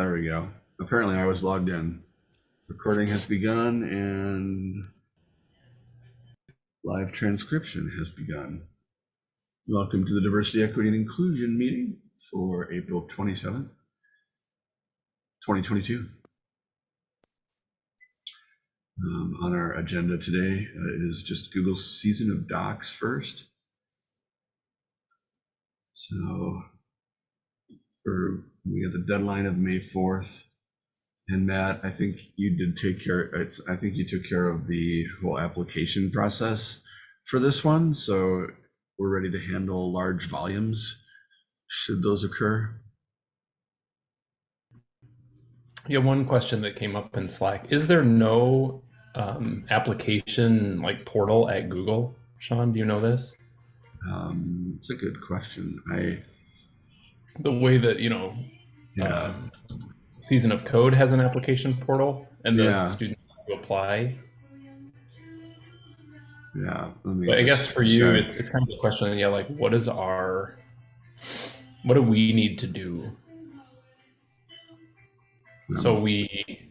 There we go. Apparently I was logged in. Recording has begun and live transcription has begun. Welcome to the Diversity, Equity, and Inclusion meeting for April 27th, 2022. Um, on our agenda today uh, is just Google's season of docs first. So for we got the deadline of May 4th. And Matt, I think you did take care, it's, I think you took care of the whole application process for this one. So we're ready to handle large volumes should those occur. Yeah, one question that came up in Slack. Is there no um, application like portal at Google? Sean, do you know this? Um, it's a good question. I The way that, you know, yeah. uh, Season of Code has an application portal and the Yeah. students to apply. yeah. But I guess for you, it, it's kind of a question, yeah, like what is our, what do we need to do? So Um, we,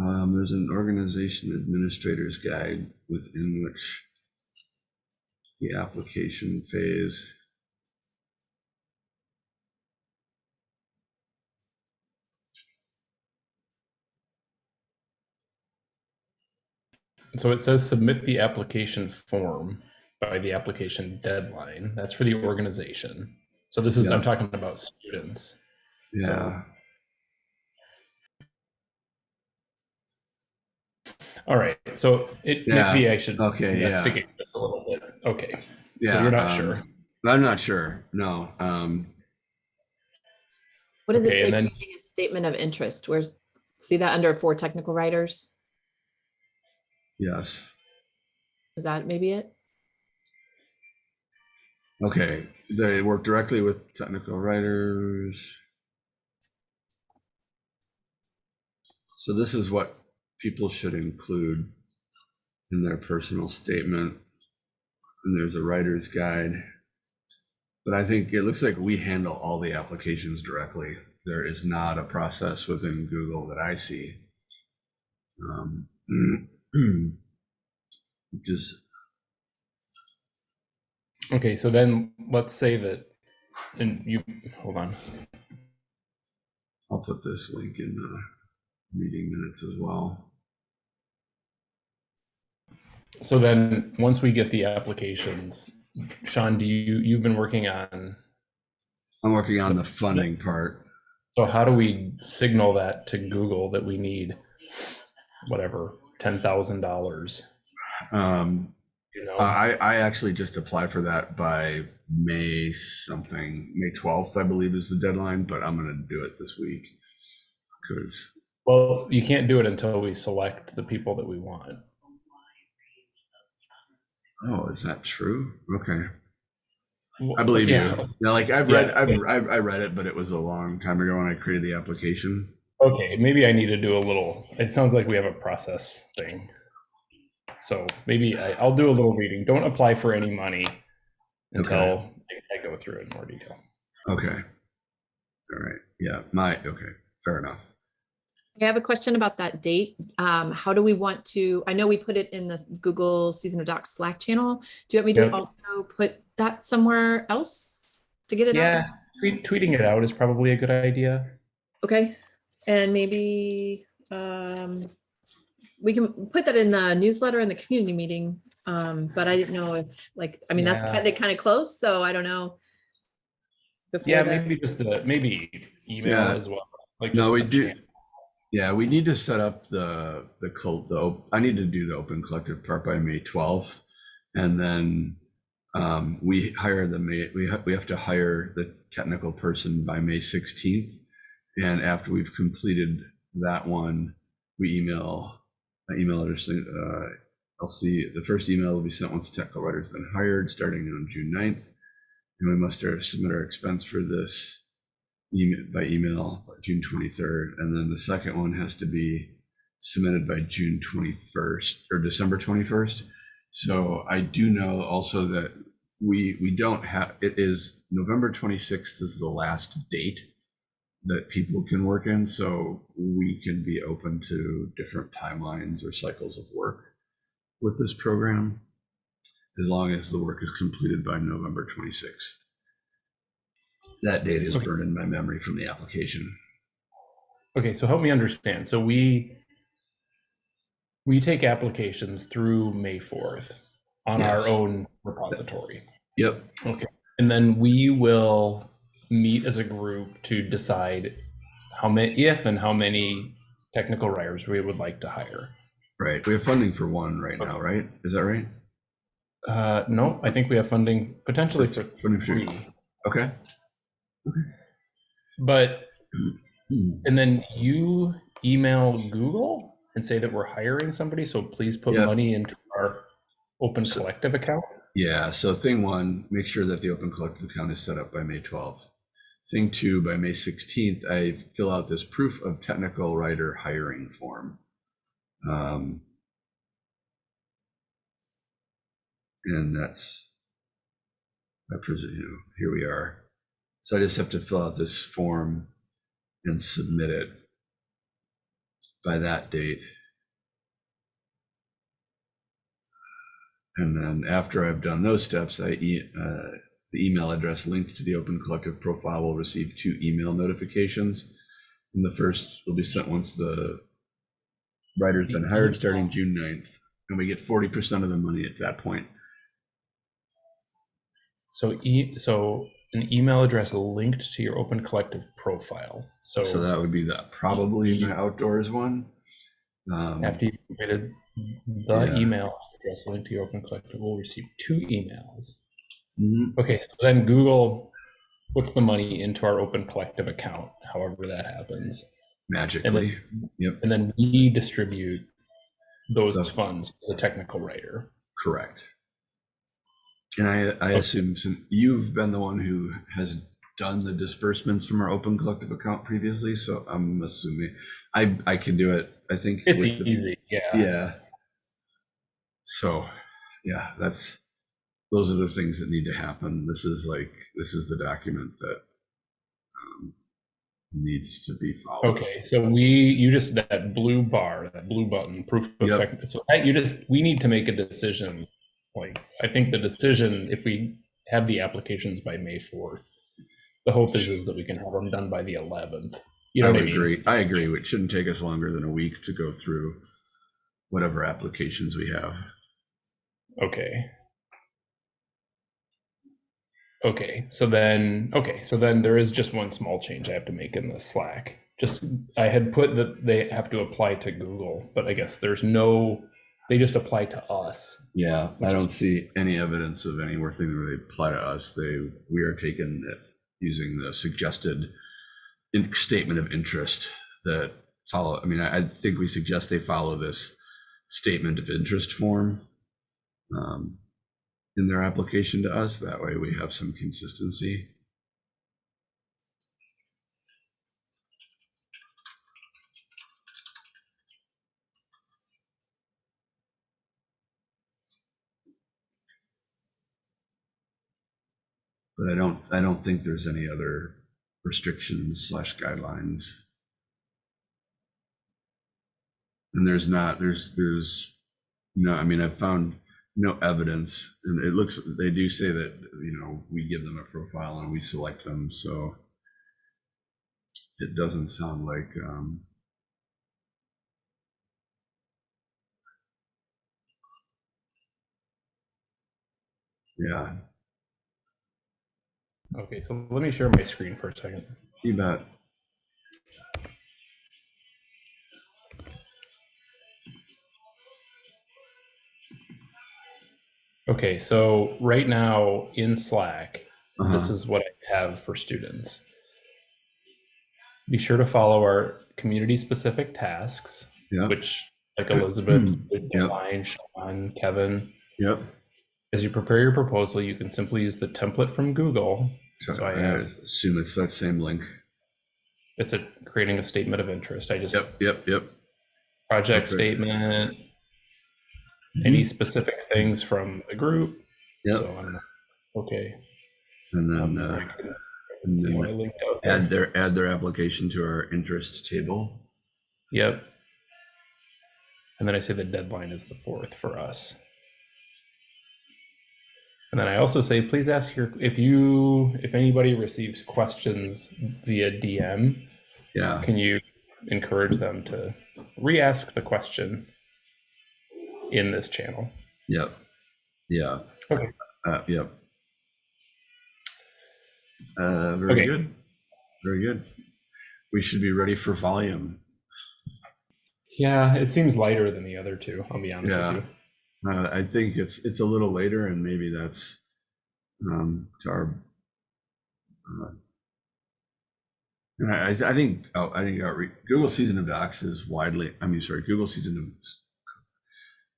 Um, there's an organization administrator's guide within which the application phase. so it says submit the application form by the application deadline. That's for the organization. So this is, Yeah. I'm talking about students. So- Yeah. All right, so it, Yeah, maybe I should okay, yeah. investigate this a little bit. Okay, yeah. so you're not um, sure. I'm not sure. No. Um, What does Okay, it say? then- a statement of interest. Where's, see that under for technical writers? yes. Is that maybe it? Okay. They work directly with technical writers. So this is what people should include in their personal statement. And there's a writer's guide. But I think it looks like we handle all the applications directly. There is not a process within Google that I see. Um, Just, Okay, so then let's say that, and you, hold on. I'll put this link in the meeting minutes as well. So then, once we get the applications, Sean, do you, you've been working on, I'm working on the funding part. so how do we signal that to Google that we need whatever, ten thousand dollars? Um, You know, I, I actually just applied for that by May something, May 12th, I believe is the deadline, but I'm gonna do it this week. Cause, well, you can't do it until we select the people that we want. Oh, is that true? Okay. I believe yeah, you. Yeah, like I've Yeah, read, I've. I've, I read it, but it was a long time ago when I created the application. Okay, maybe I need to do a little, it sounds like we have a process thing. So maybe I, I'll do a little reading. Don't apply for any money until Okay. I go through it in more detail. Okay. All right. Yeah, my, okay, fair enough. I have a question about that date. Um, how do we want to, I know we put it in the Google Season of Docs Slack channel. Do you want me to Yep. also put that somewhere else to get it out? Yeah, tweet, tweeting it out is probably a good idea. Okay, and maybe, um, we can put that in the newsletter and the community meeting. Um, but I didn't know if, like, I mean, that's Yeah. kind of, kind of close, so I don't know. before Yeah, the- maybe just the, maybe email Yeah. as well. Like No, we do- chan- Yeah, we need to set up the, the cult, op- I need to do the open collective part by May 12th. And then um, we hire the May, we have, we have to hire the technical person by May 16th. And after we've completed that one, we email, I email address, uh, I'll see, the first email will be sent once the technical writer's been hired, starting on June 9th. And we must uh, submit our expense for this email, by email by June 23rd. And then the second one has to be submitted by June 21st or December 21st. So I do know also that we, we don't have, it is November 26th is the last date that people can work in. So we can be open to different timelines or cycles of work with this program as long as the work is completed by November 26th. That data is Okay. burned in my memory from the application. Okay, so help me understand. So we we take applications through May 4th on Yes. our own repository. Yep. Okay. And then we will meet as a group to decide how many if and how many technical writers we would like to hire. Right. We have funding for one right now, right? Is that right? Uh, no, I think we have funding potentially for- three. Okay. But and then you email Google and say that we're hiring somebody, so please put Yep. money into our open collective account. Yeah. So thing one, make sure that the open collective account is set up by May 12th. Thing two, by May 16th, I fill out this proof of technical writer hiring form. Um, and that's, I presume, you here we are. So I just have to fill out this form and submit it by that date. And then after I've done those steps, I, e- uh, the email address linked to the Open Collective profile will receive two email notifications. And the first will be sent once the writer's been hired starting June 9th. And we get 40% of the money at that point. So e so an email address linked to your open collective profile. So, So that would be the, probably the outdoors one. Um, after you created the Yeah. email address linked to your open collective, will receive two emails. mhm. Okay, so then Google puts the money into our open collective account, however that happens. Magically, And then we distribute those The- funds to the technical writer. correct. And I, I assume since you've been the one who has done the disbursements from our open collective account previously, so I'm assuming I, I can do it. I think. It's with the- easy, yeah. Yeah. So, yeah, that's, those are the things that need to happen. This is like, this is the document that um, needs to be followed. Okay, so we, you just, that blue bar, that blue button, proof of Yep. tech, so that you just, we need to make a decision. Like, I think the decision, if we have the applications by May fourth, the hope is, is that we can have them done by the eleventh. You know I what I mean? agree. I agree. It shouldn't take us longer than a week to go through whatever applications we have. Okay. Okay, so then, okay, so then there is just one small change I have to make in the Slack. Just, I had put that they have to apply to Google, but I guess there's no, they just apply to us. Yeah, I don't is- see any evidence of any thing where they apply to us. They, we are taking it using the suggested in- statement of interest that follow, I mean, I, I think we suggest they follow this statement of interest form um, in their application to us. That way we have some consistency. But I don't, I don't think there's any other restrictions slash guidelines. And there's not, there's, there's, no, I mean, I've found no evidence, and it looks, they do say that, you know, we give them a profile and we select them, so it doesn't sound like, um, yeah, Okay, so let me share my screen for a second. you bet. Okay, so right now in Slack, this Uh-huh. is what I have for students. Be sure to follow our community specific tasks, Yep, which like Elizabeth, Yep. Sean, Kevin. yep. As you prepare your proposal, you can simply use the template from Google. So So I I assume it's that same link. It's a creating a statement of interest. I just Yep, yep, yep. project statement, any specific things from the group. Yep. So I don't know. Okay. And Um, then uh, I can and then what I linked out there. add their, add their application to our interest table. Yep. And then I say the deadline is the fourth for us. And then I also say, please ask your, if you, if anybody receives questions via DM, Yeah, can you encourage them to re-ask the question in this channel? yep, yeah. Okay. Uh, yep. Uh, very Okay. good, very good. We should be ready for volume. Yeah, it seems lighter than the other two, I'll be honest Yeah. with you. Uh, I think it's, it's a little later and maybe that's, um, to our. uh, I, I think, oh, I think Google Season of Docs is widely, I mean, sorry, Google Season of,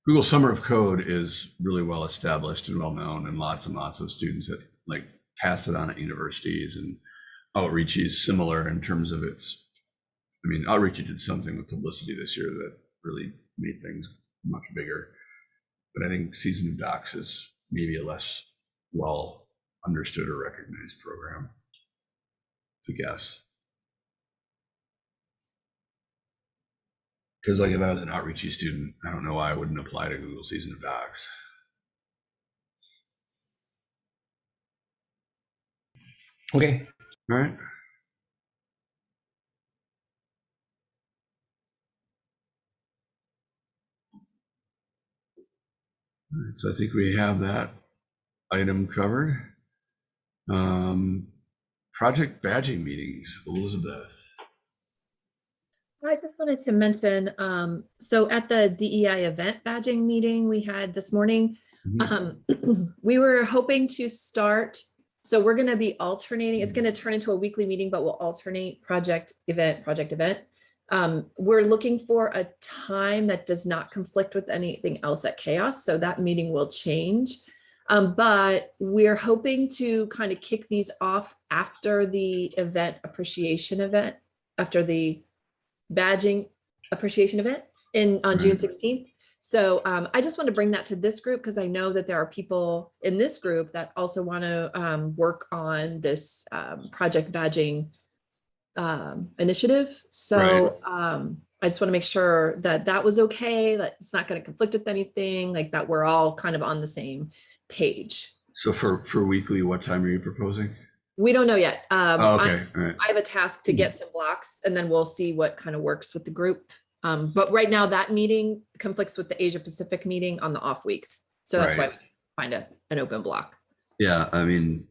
Google Summer of Code is really well established and well known and lots and lots of students that like pass it on at universities and Outreach is similar in terms of its, I mean, Outreach did something with publicity this year that really made things much bigger. But I think Season of Docs is maybe a less well understood or recognized program. to guess. Because like if I was an Outreachy student, I don't know why I wouldn't apply to Google Season of Docs. Okay, All right. Right, So I think we have that item covered. Um, project badging meetings, Elizabeth. I just wanted to mention, um, so at the DEI event badging meeting we had this morning, Mhm. um, we were hoping to start, so we're gonna be alternating, it's gonna turn into a weekly meeting, but we'll alternate project, event, project, event. Um, we're looking for a time that does not conflict with anything else at CHAOSS, so that meeting will change. Um, but we're hoping to kind of kick these off after the event appreciation event, after the badging appreciation event in on June Right. 16th. So um, I just want to bring that to this group because I know that there are people in this group that also want to um, work on this um, project badging um, initiative. So um, I just want to make sure that that was okay, that it's not going to conflict with anything, like that we're all kind of on the same page. So for, for weekly, what time are you proposing? We don't know yet. Um, Oh, okay, right. I have a task to get some blocks and then we'll see what kind of works with the group. Um, but right now that meeting conflicts with the Asia Pacific meeting on the off weeks. So that's why Right. we find a, an open block. Yeah, I mean,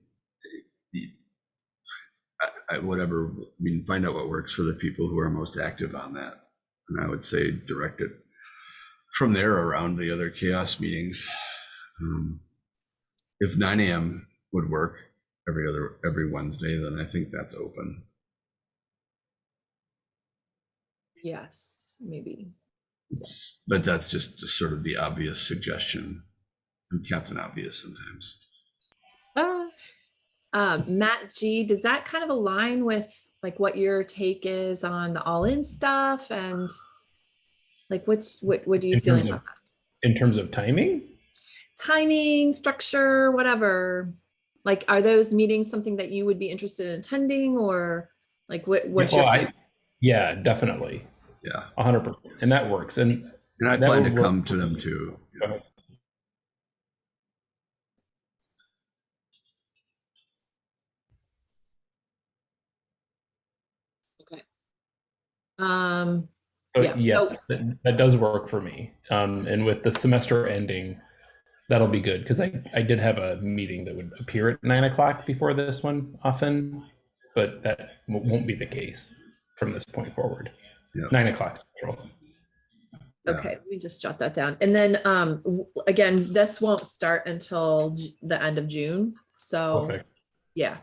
I, whatever, I mean, find out what works for the people who are most active on that. And I would say direct it from there around the other CHAOSS meetings. Um, If nine AM would work every other, every Wednesday, then I think that's open. Yes, maybe. It's- But that's just sort of the obvious suggestion. I'm Captain Obvious sometimes. Ah. Um, Matt G, does that kind of align with like what your take is on the all-in stuff and like what's, what, what do you In feel about of- that? in terms of timing, Timing, structure, whatever. Like, are those meetings something that you would be interested in attending or like what, what's Oh, your? I- yeah, definitely, Yeah, a hundred percent, and that works. And and I That plan to would work come to them too. Go ahead. Um, But Yeah, yeah, so- that, that does work for me. Um, and with the semester ending, that'll be good because I, I did have a meeting that would appear at nine o'clock before this one often, but that w- won't be the case from this point forward. Yeah. Nine o'clock central. Yeah. okay, let me just jot that down. And then, um, w- again, this won't start until J- the end of June. So, Perfect. yeah.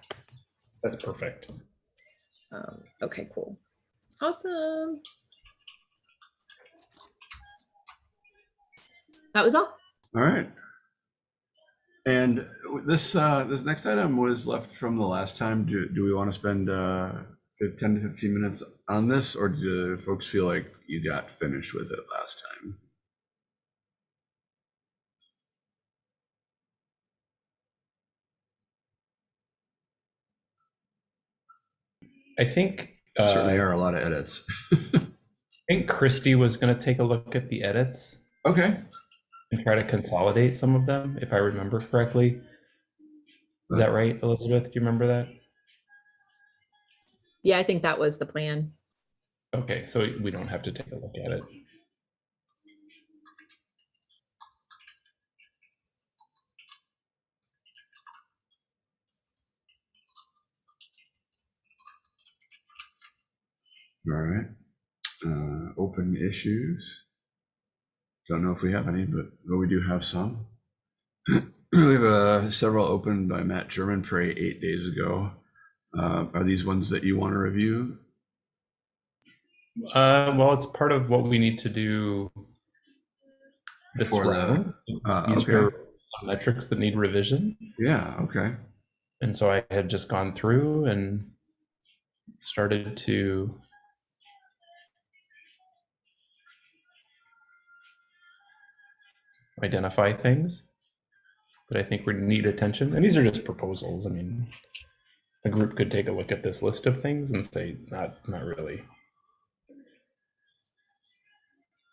That's perfect. Um, okay, cool. Awesome. That was all. All right. And this, uh, this next item was left from the last time. Do, do we want to spend, uh, 10 to 15 minutes on this, or do folks feel like you got finished with it last time? I think Certainly uh, are a lot of edits. I think Kristi was going to take a look at the edits Okay. and try to consolidate some of them, if I remember correctly. Is that right, Elizabeth? Do you remember that? Yeah, I think that was the plan. Okay, so we don't have to take a look at it. All right. Uh, open issues. Don't know if we have any, but but we do have some. we have uh, several opened by Matt Germonprez eight days ago. Uh, are these ones that you want to review? Uh, well, it's part of what we need to do this For round. Uh, These okay. were metrics that need revision. Yeah. Okay. And so I had just gone through and started to identify things but I think we need attention. And these are just proposals. I mean, the group could take a look at this list of things and say, not, not really.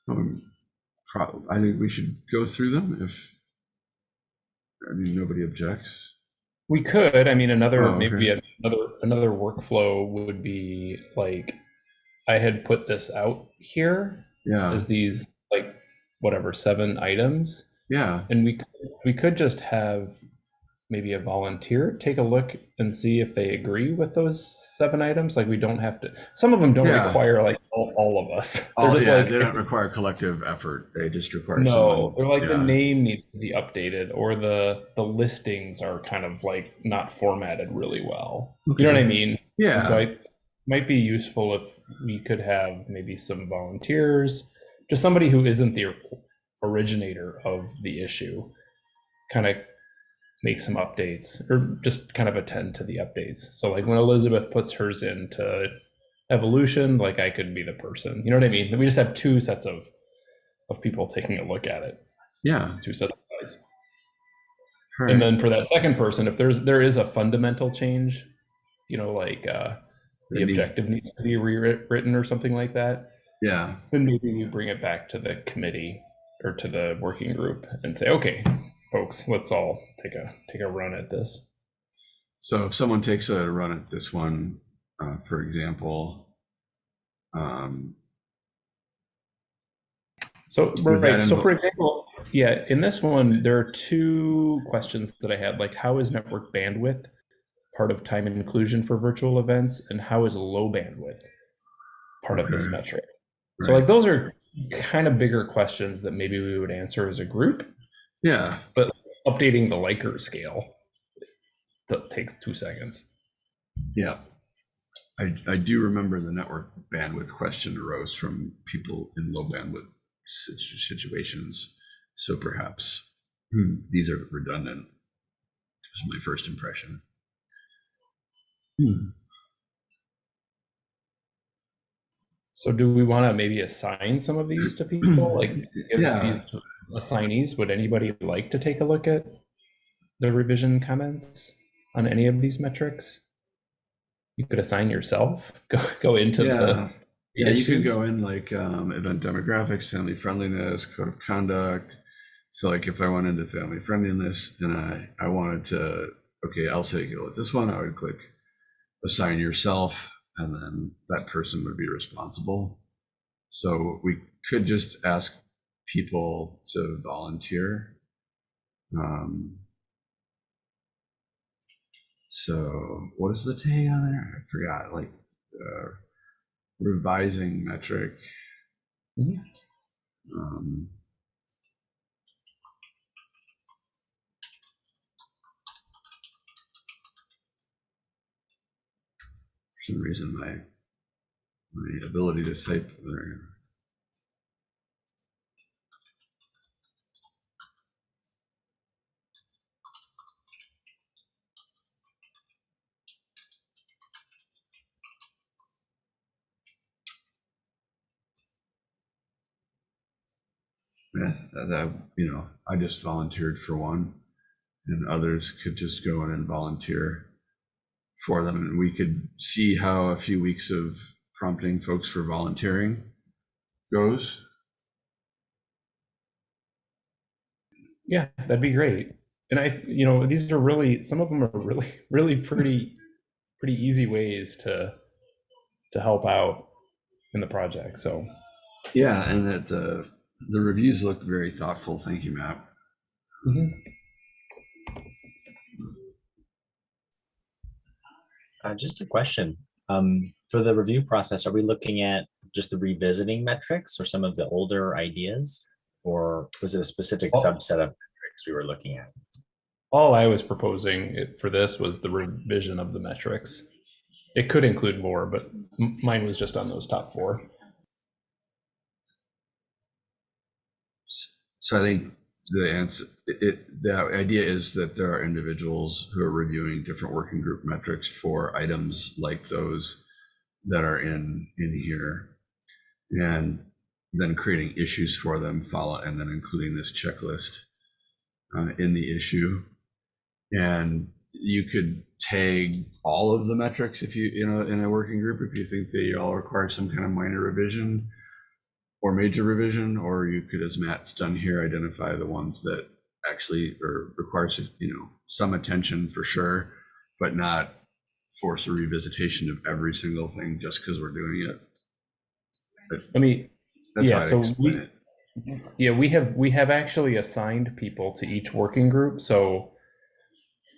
Um, I think we should go through them if. I mean, nobody objects. We could, I mean, another, Oh, maybe another, another workflow would be like, I had put this out here Yeah. as these whatever seven items Yeah. and we could- we could just have maybe a volunteer take a look and see if they agree with those seven items like we don't have to some of them don't Yeah. require like all, all of us Oh, yeah. like they don't require collective effort. They just require. no someone- they're like yeah. the name needs to be updated or the the listings are kind of like not formatted really well you know what i mean Yeah. And so it might be useful if we could have maybe some volunteers, just somebody who isn't the originator of the issue, kind of make some updates or just kind of attend to the updates. So like when Elizabeth puts hers into evolution, like I could be the person. You know what I mean? We just have two sets of of people taking a look at it, yeah. two sets of eyes. All And then for that second person, if there's there is a fundamental change, you know, like uh the It needs- objective needs to be rewritten or something like that, Yeah. then maybe we bring it back to the committee or to the working group and say, okay, folks, let's all take a take a run at this. So if someone takes a run at this one, uh, for example, um, So right, so for example, yeah, in this one, there are two questions that I had, like how is network bandwidth part of time inclusion for virtual events, and how is low bandwidth part of this Okay. So like those are kind of bigger questions that maybe we would answer as a group. yeah, But Updating the Likert scale that takes two seconds. yeah. I, I do remember the network bandwidth question arose from people in low bandwidth situations. So perhaps hmm, these are redundant. Was my first impression. Hmm. So do we want to maybe assign some of these to people? Like give Yeah. these assignees? Would anybody like to take a look at the revision comments on any of these metrics? You could assign yourself. Go go into Yeah. the Yeah, you could go in like um, event demographics, family friendliness, code of conduct. So like if I went into family friendliness and I, I wanted to, okay, I'll say go with this one, I would click assign yourself and then that person would be responsible. So we could just ask people to volunteer. Um, so what is the tag on there? I forgot, like uh, revising metric. Mhm. Um, some reason my my ability to type there. Uh, that you know, I just volunteered for one, and others could just go in and volunteer for them. And we could see how a few weeks of prompting folks for volunteering goes. Yeah, that'd be great. And I, you know, these are really some of them are really, really pretty, pretty easy ways to to help out in the project. So Yeah, and that the the reviews look very thoughtful. Thank you, Matt. mhm. Uh, just a question. Um, for the review process, are we looking at just the revisiting metrics or some of the older ideas? Or was it a specific Oh. subset of metrics we were looking at? all I was proposing it- for this was the revision of the metrics. It could include more, but mine was just on those top four. So I think the answer, it, the idea is that there are individuals who are reviewing different working group metrics for items like those that are in, in here. And then creating issues for them, follow, and then including this checklist uh, in the issue. And you could tag all of the metrics if you, you know, in a working group, if you think they all require some kind of minor revision or major revision, or you could, as Matt's done here, identify the ones that actually or requires, you know, some attention for sure, but not force a revisitation of every single thing just because we're doing it. Let me, That's Yeah, how so explain we- it. Mm-hmm. yeah, we have we have actually assigned people to each working group. So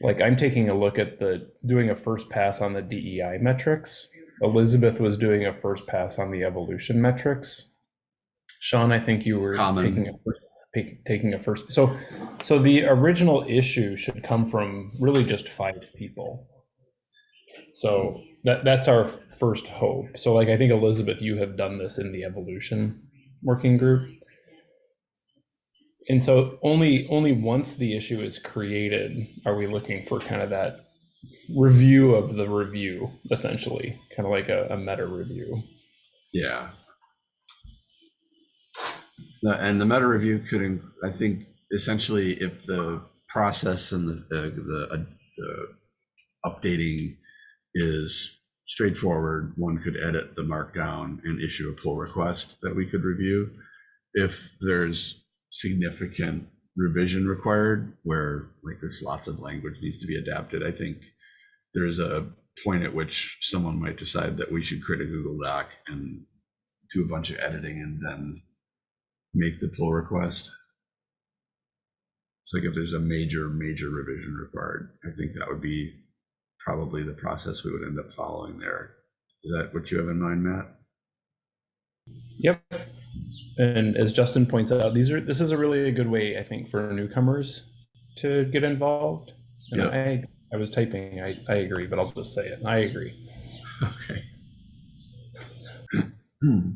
like I'm taking a look at the doing a first pass on the DEI metrics. Elizabeth was doing a first pass on the evolution metrics. Sean, I think you were Common. taking a first, taking a first. So so the original issue should come from really just five people. So that that's our first hope. So like I think Elizabeth, you have done this in the evolution working group. And so only only once the issue is created are we looking for kind of that review of the review, essentially, kind of like a, a meta review. Yeah. And the meta review could, I think, essentially, if the process and the, uh, the, uh, the updating is straightforward, one could edit the markdown and issue a pull request that we could review. If there's significant revision required, where like there's lots of language needs to be adapted, I think there's a point at which someone might decide that we should create a Google Doc and do a bunch of editing and then make the pull request. It's like if there's a major, major revision required, I think that would be probably the process we would end up following there. Is that what you have in mind, Matt? Yep. And as Justin points out, these are this is a really a good way, I think, for newcomers to get involved. And Yeah. I I was typing, I, I agree, but I'll just say it. I agree. Okay. Hmm.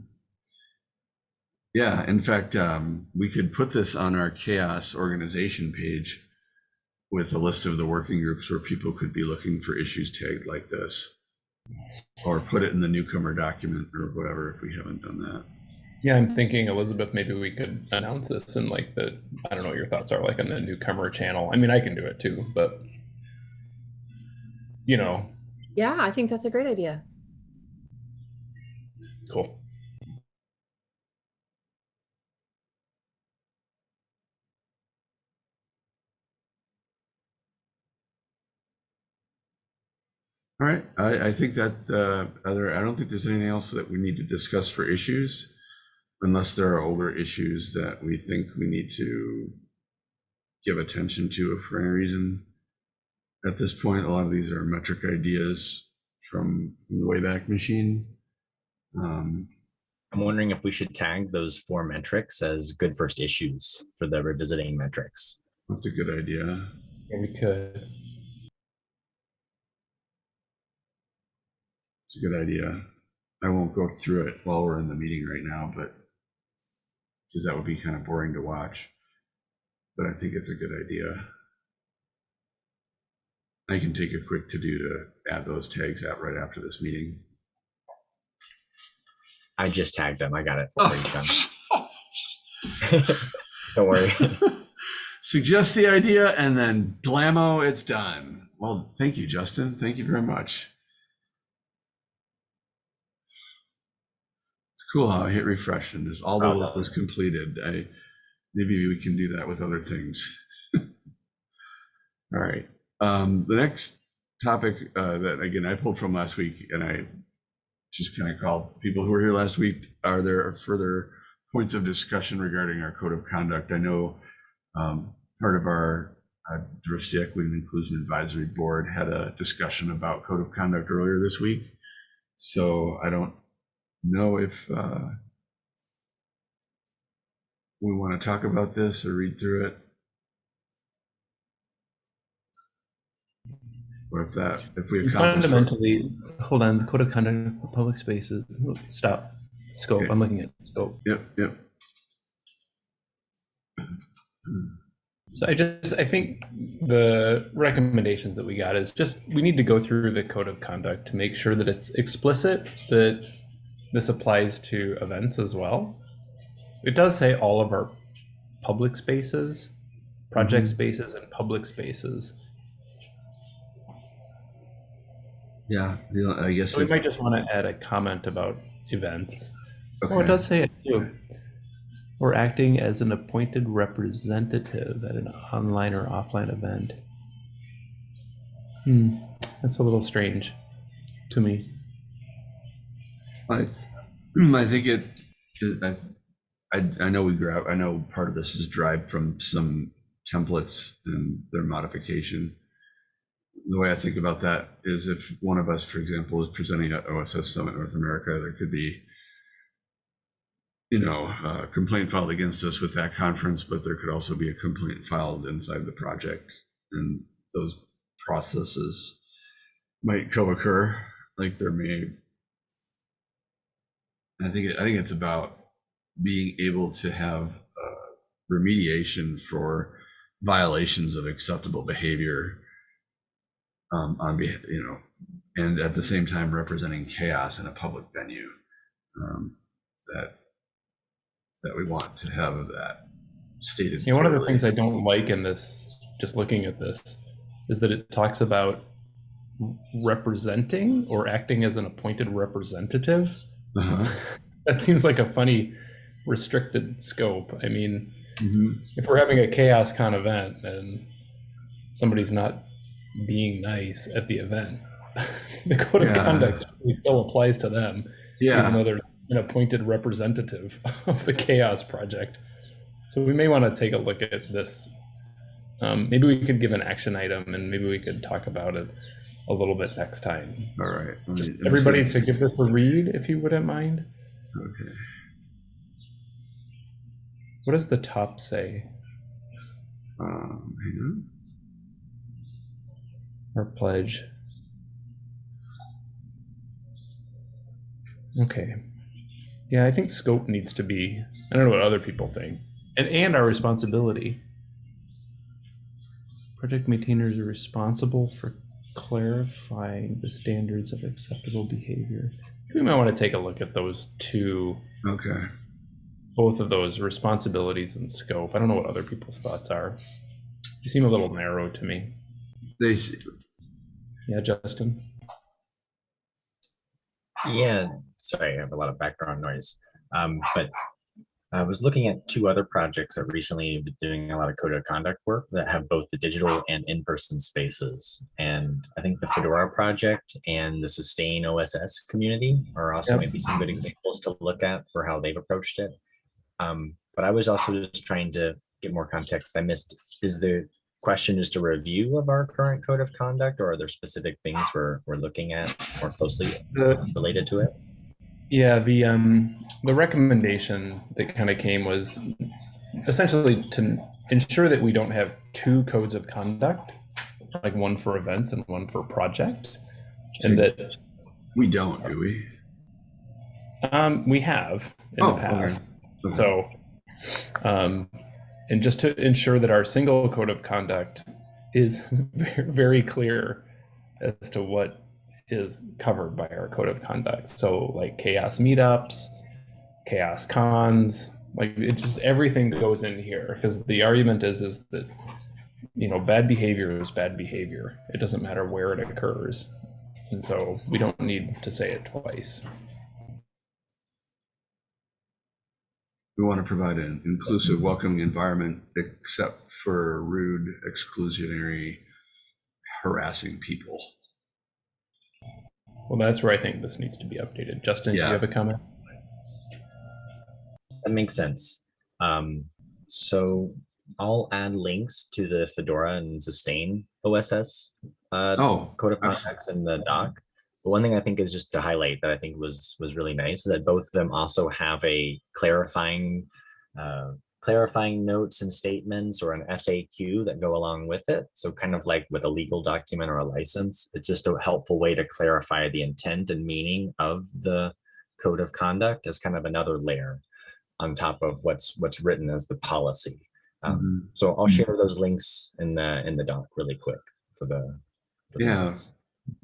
Yeah, in fact, um, we could put this on our CHAOSS organization page with a list of the working groups where people could be looking for issues tagged like this. Or put it in the newcomer document or whatever if we haven't done that. Yeah, I'm thinking, Elizabeth, maybe we could announce this in like the, I don't know what your thoughts are like on the newcomer channel. I mean, I can do it too, but you know, Yeah, I think that's a great idea. cool. All right, I, I think that, uh, other, I don't think there's anything else that we need to discuss for issues. Unless there are older issues that we think we need to give attention to for any reason. At this point, a lot of these are metric ideas from, from the Wayback Machine. Um, I'm wondering if we should tag those four metrics as good first issues for the revisiting metrics. that's a good idea. Yeah, we could. It's a good idea. I won't go through it while we're in the meeting right now, but because that would be kind of boring to watch. But I think it's a good idea. I can take a quick to do to add those tags out right after this meeting. I just tagged them. I got it. Oh. before you done. Don't worry. Suggest the idea and then blammo, it's done. Well, thank you, Justin. Thank you very much. It's cool how I hit refresh and just all the Oh, work was completed. I, maybe we can do that with other things. All right. Um, the next topic uh, that again I pulled from last week and I just kind of called people who were here last week. Are there further points of discussion regarding our code of conduct? I know um, part of our uh, diversity, equity, and inclusion advisory board had a discussion about code of conduct earlier this week. So I don't know if uh, we want to talk about this or read through it. Or if that, if we. Fundamentally, hold on, the code of conduct for public spaces, stop, scope, Okay. I'm looking at scope. Yep, yep. So I just, I think the recommendations that we got is just, we need to go through the code of conduct to make sure that it's explicit that this applies to events as well. It does say all of our public spaces, project Mhm. spaces and public spaces. Yeah, the, I guess. So we might just want to add a comment about events. Oh, it does say it too. Or acting as an appointed representative at an online or offline event. Hmm, that's a little strange to me. I, th- I think it, I, I, I know we grab, I know part of this is derived from some templates and their modification. The way I think about that is if one of us, for example, is presenting at OSS Summit North America, there could be, you know, a complaint filed against us with that conference, but there could also be a complaint filed inside the project. And those processes might co-occur, like there may I think it- I think it's about being able to have uh, remediation for violations of acceptable behavior um, on you know, and at the same time representing CHAOSS in a public venue um, that that we want to have that stated. Yeah, one of the things I don't like in this, just looking at this, is that it talks about representing or acting as an appointed representative. Uh-huh. That seems like a funny restricted scope. I mean, Mhm. if we're having a CHAOSScon event and somebody's not being nice at the event, the code of conduct still applies to them, Yeah. even though they're an appointed representative of the CHAOSS project. So we may want to take a look at this. Um, maybe we could give an action item and maybe we could talk about it a little bit next time. all right. Me- Everybody to give this a read if you wouldn't mind. Okay. What does the top say? Um, hang on. Our pledge. Okay. Yeah, I think scope needs to be, I don't know what other people think. And, and our responsibility. Project maintainers are responsible for clarifying the standards of acceptable behavior. We might want to take a look at those two, Okay. both of those responsibilities and scope. I don't know what other people's thoughts are. They seem a little narrow to me. They, Yeah, Justin? Yeah, sorry, I have a lot of background noise. Um, but I was looking at two other projects that recently have been doing a lot of code of conduct work that have both the digital and in-person spaces. And I think the Fedora project and the Sustain OSS community are also Yep. maybe some good examples to look at for how they've approached it. Um, but I was also just trying to get more context. I missed, is the question just a review of our current code of conduct or are there specific things we're, we're looking at more closely related to it? Yeah, the um the recommendation that kind of came was essentially to ensure that we don't have two codes of conduct, like one for events and one for project, and that we don't, do we? um we have in Oh, the past. Okay. So, um, and just to ensure that our single code of conduct is very clear as to what is covered by our code of conduct. So, like CHAOSS meetups, CHAOSScons, Like it just everything that goes in here because the argument is is that you know bad behavior is bad behavior. It doesn't matter where it occurs, and so we don't need to say it twice. We want to provide an inclusive, welcoming environment except for rude, exclusionary, harassing people. Well, that's where I think this needs to be updated. Justin, do you have a comment? That makes sense. Um, so I'll add links to the Fedora and Sustain OSS uh, Oh, code of abs- contacts in the doc. But one thing I think is just to highlight that I think was was really nice is that both of them also have a clarifying uh, clarifying notes and statements or an FAQ that go along with it. So kind of like with a legal document or a license, it's just a helpful way to clarify the intent and meaning of the code of conduct as kind of another layer on top of what's what's written as the policy. Um, mhm. So I'll share those links in the in the doc really quick for the. for Yeah. minutes.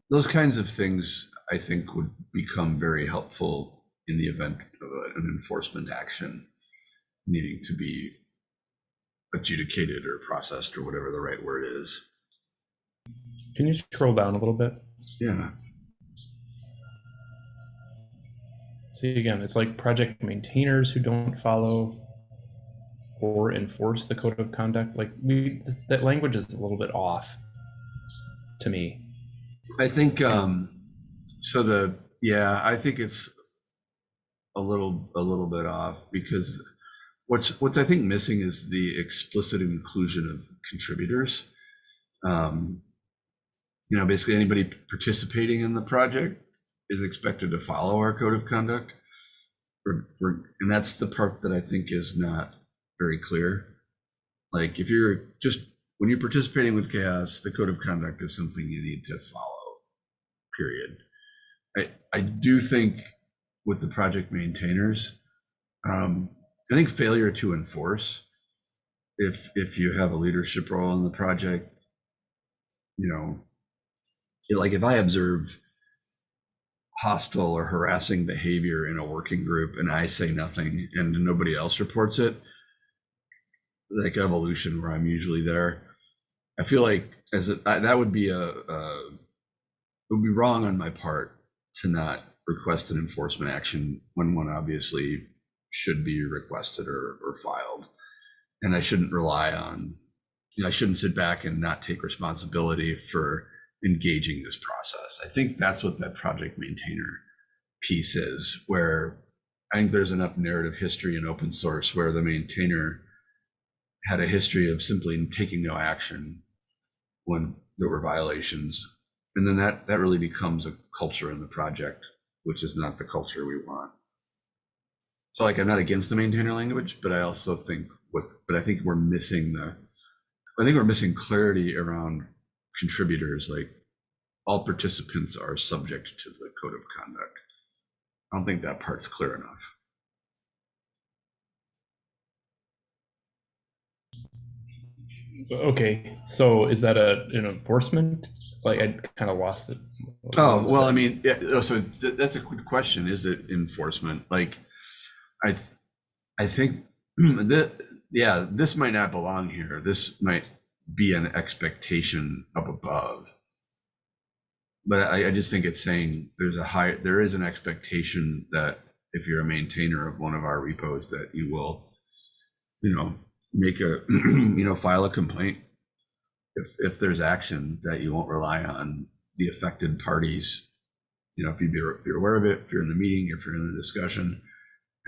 those kinds of things I think would become very helpful in the event of an enforcement action needing to be adjudicated or processed or whatever the right word is. Can you scroll down a little bit? Yeah. See again, it's like project maintainers who don't follow or enforce the code of conduct. Like we, that language is a little bit off to me. I think um so the yeah, I think it's a little a little bit off because what's what's I think missing is the explicit inclusion of contributors. Um you know, basically anybody participating in the project is expected to follow our code of conduct. We're, we're, and that's the part that I think is not very clear. Like if you're just when you're participating with CHAOSS, the code of conduct is something you need to follow. Period. I I do think with the project maintainers, um, I think failure to enforce, if if you have a leadership role in the project, you know, like if I observe hostile or harassing behavior in a working group and I say nothing and nobody else reports it, like evolution where I'm usually there, I feel like as a, I, that would be a, a it would be wrong on my part to not request an enforcement action when one obviously should be requested or, or filed. And I shouldn't rely on, you know, I shouldn't sit back and not take responsibility for engaging this process. I think that's what that project maintainer piece is, where I think there's enough narrative history in open source where the maintainer had a history of simply taking no action when there were violations. And then that, that really becomes a culture in the project, which is not the culture we want. So like, I'm not against the maintainer language, but I also think what, but I think we're missing the, I think we're missing clarity around contributors, like all participants are subject to the code of conduct. I don't think that part's clear enough. Okay, so is that a an enforcement? Like I kind of lost it. Oh, well, I mean, yeah, so th- that's a good question. Is it enforcement? Like, I, I think that, yeah, this might not belong here. This might be an expectation up above. But I, I just think it's saying there's a high, there is an expectation that if you're a maintainer of one of our repos, that you will, you know, make a, you know, file a complaint. If, if there's action that you won't rely on the affected parties. You know, if you be, if you're aware of it, if you're in the meeting, if you're in the discussion,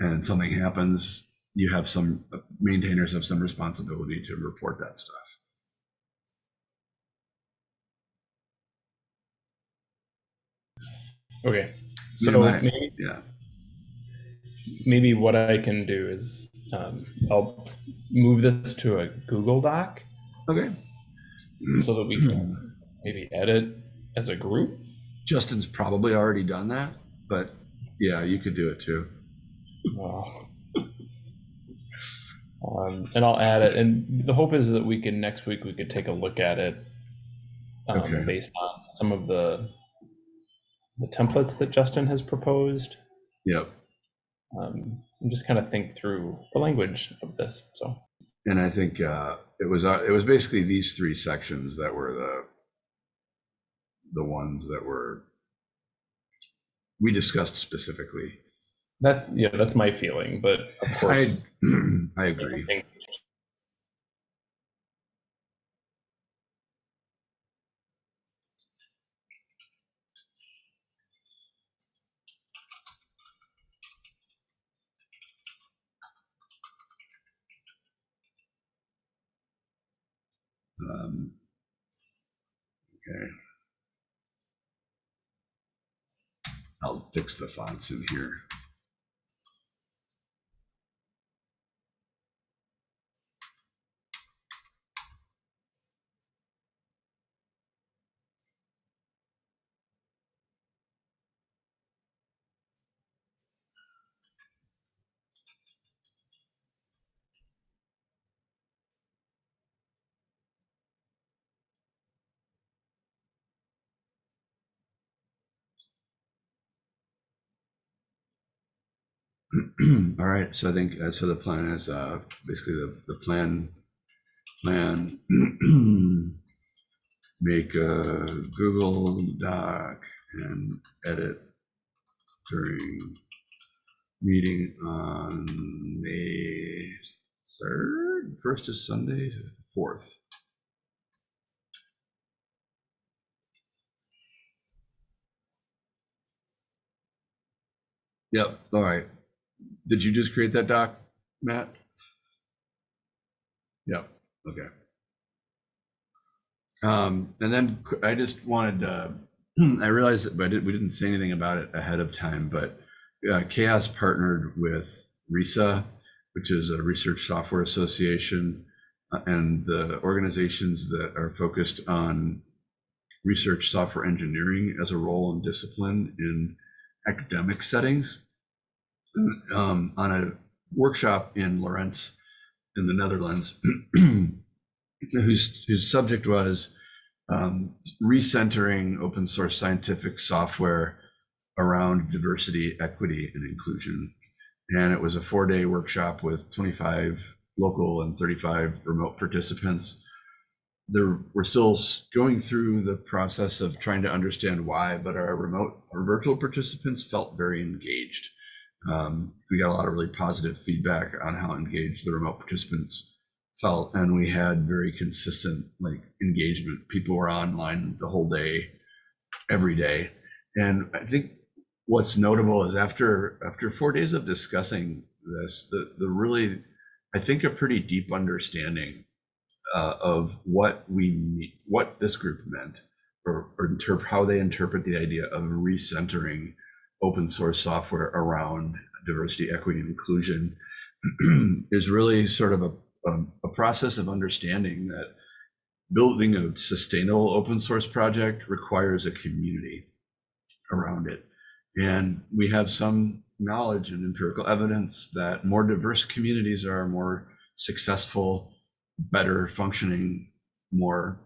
and something happens, you have some maintainers have some responsibility to report that stuff. Okay, so maybe, Yeah. maybe what I can do is um, I'll move this to a Google Doc Okay. so that we can maybe edit as a group. Justin's probably already done that, but yeah, you could do it too. Um, and I'll add it. And the hope is that we can next week we could take a look at it um, Okay. based on some of the the templates that Justin has proposed. Yep. Um, and just kind of think through the language of this. So And I think uh, it was, uh, it was basically these three sections that were the, the ones that were, we discussed specifically. That's yeah, that's my feeling. But of course, I agree. everything- Um, Okay. I'll fix the fonts in here. All right, so I think, uh, so the plan is, uh, basically the, the plan, plan, make a Google Doc and edit during meeting on May third, first is Sunday, fourth. Yep, all right. Did you just create that doc, Matt? Yep, okay. Um, and then I just wanted, uh, I realized that, but did, we didn't say anything about it ahead of time, but uh, CHAOSS partnered with ReSA, which is a research software association, uh, and the organizations that are focused on research software engineering as a role and discipline in academic settings um, on a workshop in Lorentz in the Netherlands, whose, whose subject was um, recentering open source scientific software around diversity, equity, and inclusion. And it was a four day workshop with 25 local and 35 remote participants. There, we're still going through the process of trying to understand why, but our remote, our virtual participants felt very engaged. Um, we got a lot of really positive feedback on how engaged the remote participants felt, and we had very consistent like engagement. People were online the whole day, every day, and I think what's notable is after after four days of discussing this, the the really, I think a pretty deep understanding uh, of what we what this group meant, or, or how they interpret the idea of recentering open source software around diversity, equity, and inclusion is really sort of a, um, a process of understanding that building a sustainable open source project requires a community around it. And we have some knowledge and empirical evidence that more diverse communities are more successful, better functioning, more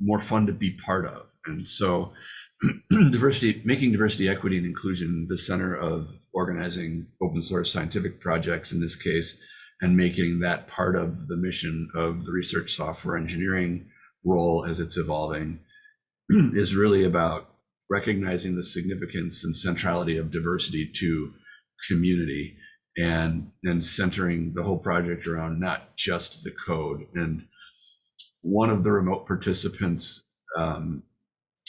more fun to be part of. And so diversity, making diversity, equity, and inclusion the center of organizing open source scientific projects in this case, and making that part of the mission of the research software engineering role as it's evolving is really about recognizing the significance and centrality of diversity to community and and centering the whole project around not just the code. And one of the remote participants um,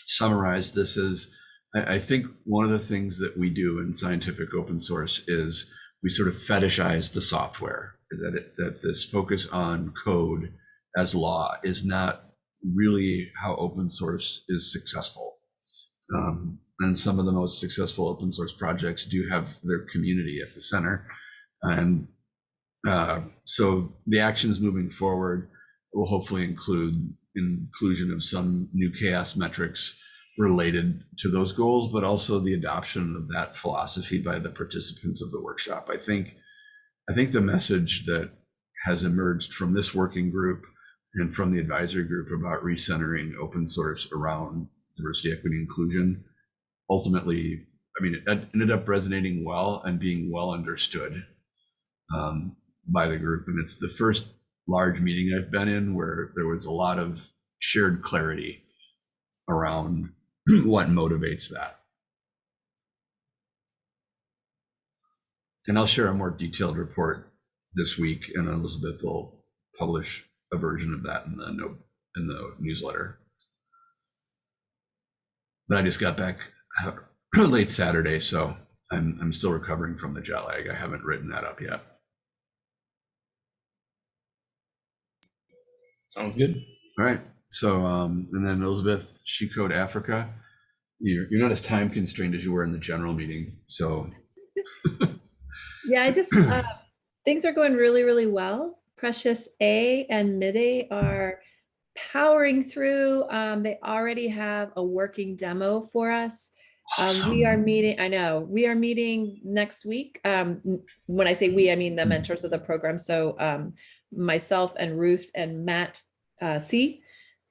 summarized this as I, I think one of the things that we do in scientific open source is we sort of fetishize the software that it, that this focus on code as law is not really how open source is successful. Um, and some of the most successful open source projects do have their community at the center. And uh, so the actions moving forward will hopefully include inclusion of some new CHAOSS metrics related to those goals, but also the adoption of that philosophy by the participants of the workshop. I think, I think the message that has emerged from this working group and from the advisory group about recentering open source around diversity, equity, inclusion, ultimately I mean, it ended up resonating well and being well understood um, by the group. And it's the first large meeting I've been in where there was a lot of shared clarity around what motivates that. And I'll share a more detailed report this week, and Elizabeth will publish a version of that in the note in the newsletter. But I just got back uh, late Saturday, so I'm I'm still recovering from the jet lag. I haven't written that up yet. Sounds good. All right. So um, and then Elizabeth, She Code Africa. You're you're not as time constrained as you were in the general meeting. So Yeah, I just, uh, things are going really, really well. Precious A and Mid-A are powering through. Um, they already have a working demo for us. Um, we are meeting, I know, we are meeting next week. Um, when I say we, I mean the mentors of the program. So, um, myself and Ruth and Matt, uh, C.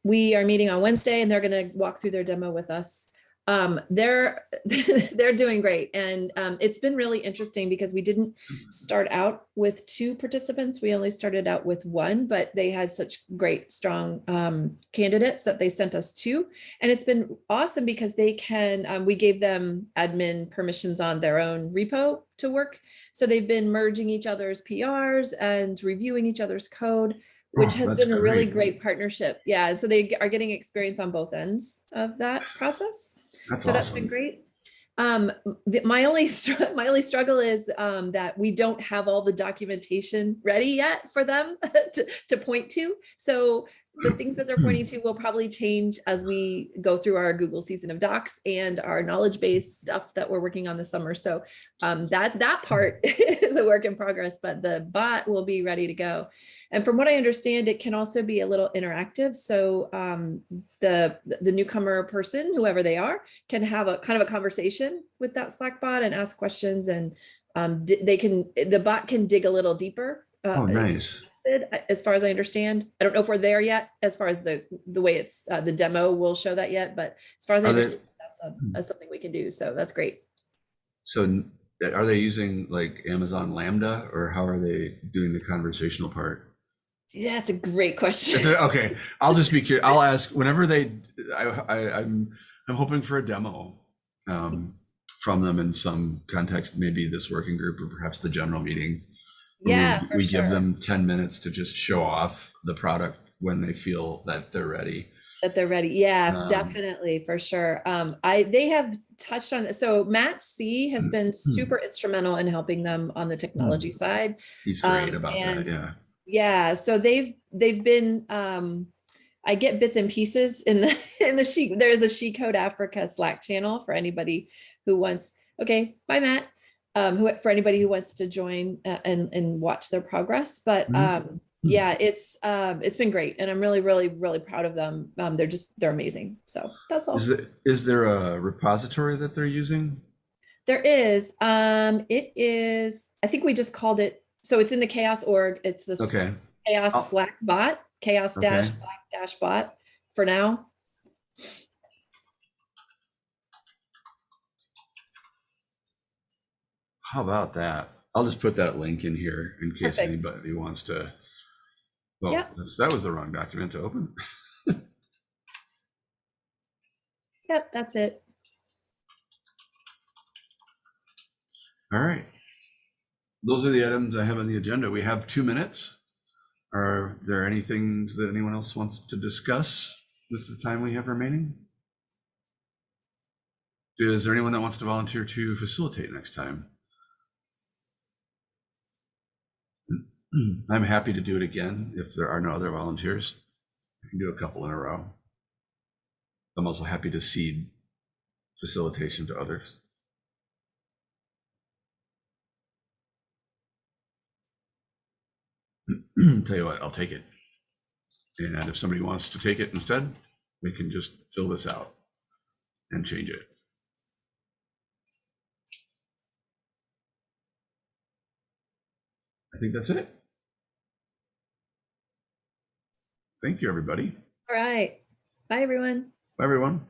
We are meeting on Wednesday and they're gonna walk through their demo with us. Um, they're, they're doing great. And, um, it's been really interesting because we didn't start out with two participants. We only started out with one, but they had such great, strong um, candidates that they sent us two. And it's been awesome because they can, um, we gave them admin permissions on their own repo to work. So they've been merging each other's PRs and reviewing each other's code, which Oh, has been a really great. great partnership. Yeah, so they are getting experience on both ends of that process. That's So that's been great. Um, the- my only, my only struggle is, um, that we don't have all the documentation ready yet for them to, to point to. So the things that they're pointing to will probably change as we go through our Google season of docs and our knowledge base stuff that we're working on this summer. So, um, that, that part is a work in progress, but the bot will be ready to go. And from what I understand, it can also be a little interactive. So, um, the, the newcomer person, whoever they are, can have a kind of a conversation with that Slack bot and ask questions and um, they can, the bot can dig a little deeper. uh, Oh, nice. As far as I understand, I don't know if we're there yet, as far as the, the way it's, uh, the demo will show that yet, but as far as I Are they- understand, that's a- that's something we can do. So that's great. So n- are they using like Amazon Lambda or how are they doing the conversational part? Yeah, that's a great question. Okay, I'll just be curious. I'll ask whenever they, I, I, I'm, I'm hoping for a demo um, from them in some context, maybe this working group or perhaps the general meeting. We- Yeah, for We give them 10 minutes to just show off the product when they feel that they're ready. That they're ready. Yeah, Um, definitely, for sure. Um, I, they have touched on, so Matt C has been Hmm. super instrumental in helping them on the technology side. He's great Um, about that, yeah. Yeah, so they've, they've been, um, I get bits and pieces in the, in the she, there's a She Code Africa Slack channel for anybody who wants, okay, bye Matt. Um, who, for anybody who wants to join uh, and, and watch their progress, but, Mhm. um, yeah, it's, um, it's been great and I'm really, really, really proud of them. Um, they're just, they're amazing. So that's all. Is there, is there a repository that they're using? There is, um, it is, I think we just called it, so it's in the CHAOSS org. It's the Okay, chaoss I'll- slack bot chaoss dash Okay. slack dash bot for now how about that? I'll just put that link in here in case Perfect. anybody wants to. Well, Yep. that's- that was the wrong document to open. yep that's it All right. Those are the items I have on the agenda. We have two minutes. Are there any things that anyone else wants to discuss with the time we have remaining? Is there anyone that wants to volunteer to facilitate next time? I'm happy to do it again if there are no other volunteers. I can do a couple in a row. I'm also happy to cede facilitation to others. Tell you what, I'll take it. And if somebody wants to take it instead, we can just fill this out and change it. I think that's it. Thank you, everybody. all right bye everyone Bye, everyone.